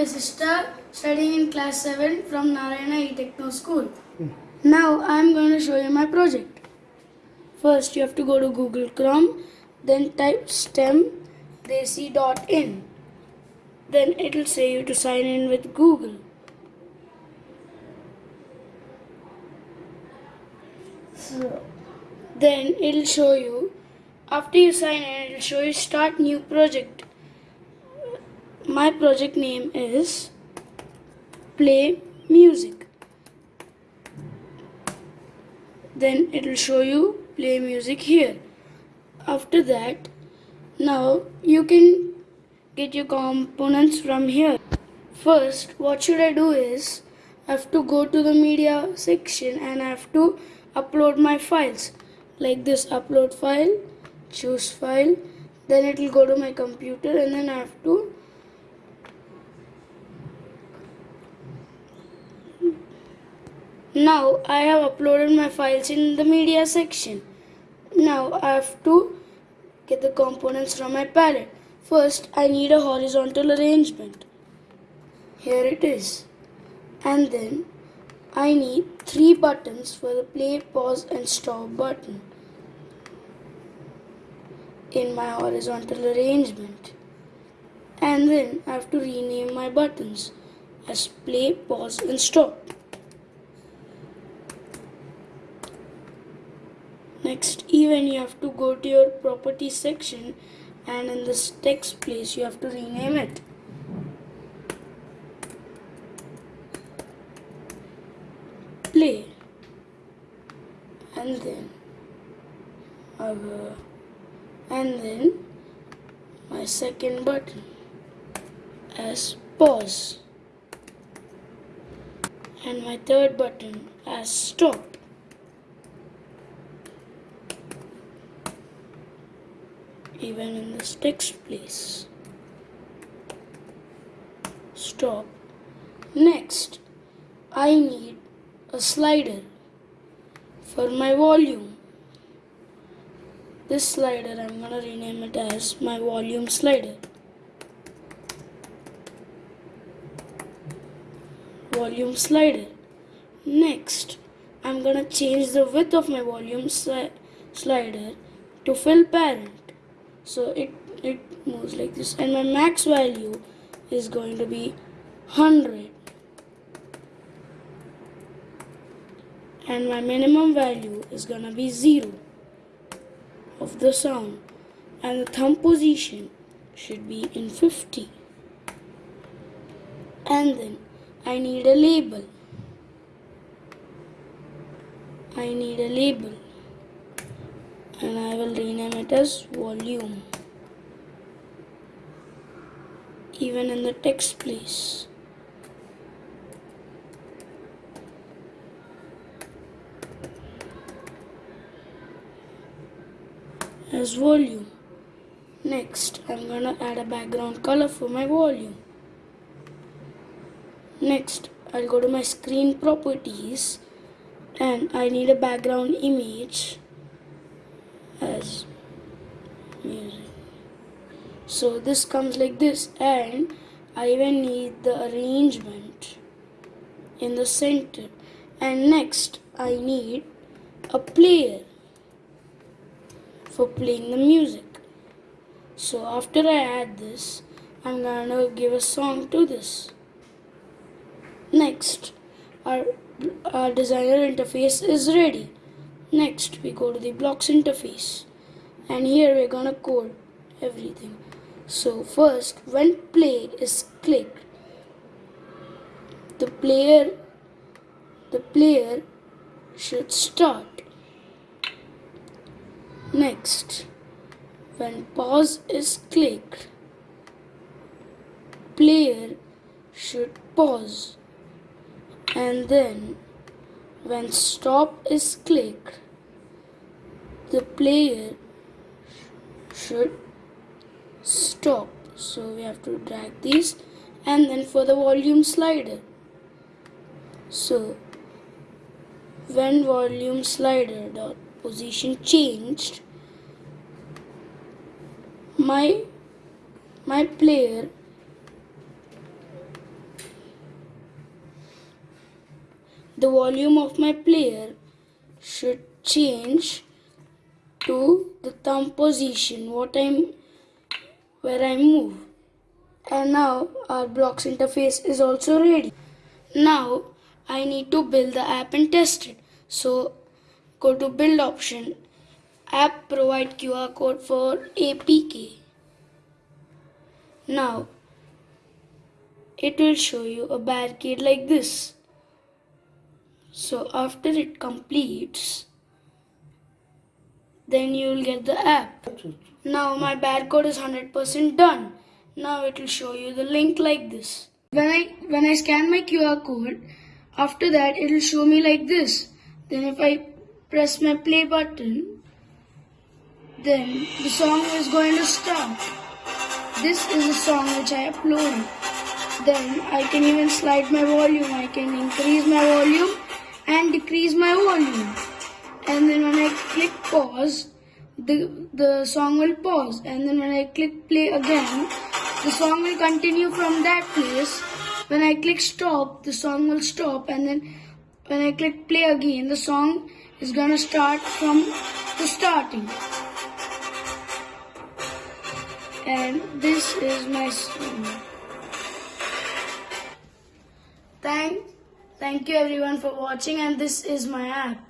Vasista, studying in class 7 from Narayana E-Techno School. Hmm. Now I am going to show you my project. First you have to go to Google Chrome, then type stemdesi.in. Then it will say you to sign in with Google. So then it will show you after you sign in it will show you start new project my project name is play music. Then it will show you play music here. After that now you can get your components from here. First what should i do is i have to go to the media section and i have to upload my files. Like this upload file choose file. Then it will go to my computer and then i have to Now I have uploaded my files in the media section. Now I have to get the components from my palette. First I need a horizontal arrangement. Here it is. And then I need three buttons for the play, pause and stop button in my horizontal arrangement. And then I have to rename my buttons as play, pause and stop. Even you have to go to your property section and in this text place you have to rename it. Play and then our and then my second button as pause and my third button as stop. Even in this text place. Stop. Next, I need a slider for my volume. This slider, I'm gonna rename it as my volume slider. Volume slider. Next, I'm gonna change the width of my volume sli slider to fill parent so it it moves like this. And my max value is going to be 100 and my minimum value is gonna be 0 of the sound and the thumb position should be in 50 and then I need a label. I need a label and I will rename it as volume. Even in the text place as volume. Next I'm gonna add a background color for my volume. Next I'll go to my screen properties and I need a background image as music. So this comes like this. And I even need the arrangement in the center. And next I need a player for playing the music. So after I add this I'm gonna give a song to this. Next our, our designer interface is ready Next, we go to the blocks interface and here we're gonna code everything. So first, when play is clicked, the player the player should start. Next, when pause is clicked, player should pause and then when stop is clicked, the player should stop. So we have to drag these and then for the volume slider. So when volume slider dot position changed, my my player the volume of my player should change to the thumb position what I'm where I move. And now our blocks interface is also ready. Now I need to build the app and test it. So go to build option app provide QR code for APK now it will show you a barricade like this so after it completes then you will get the app. Now my barcode is 100% done. Now it will show you the link like this. When i when i scan my qr code after that it will show me like this. Then if i press my play button then the song is going to start. This is a song which i uploaded then I can even slide my volume. I can increase my volume and decrease my volume. And then when I click pause, the, the song will pause. And then when I click play again, the song will continue from that place. When I click stop, the song will stop. And then when I click play again, the song is gonna start from the starting. And this is my song. Thank, thank you everyone for watching and this is my app.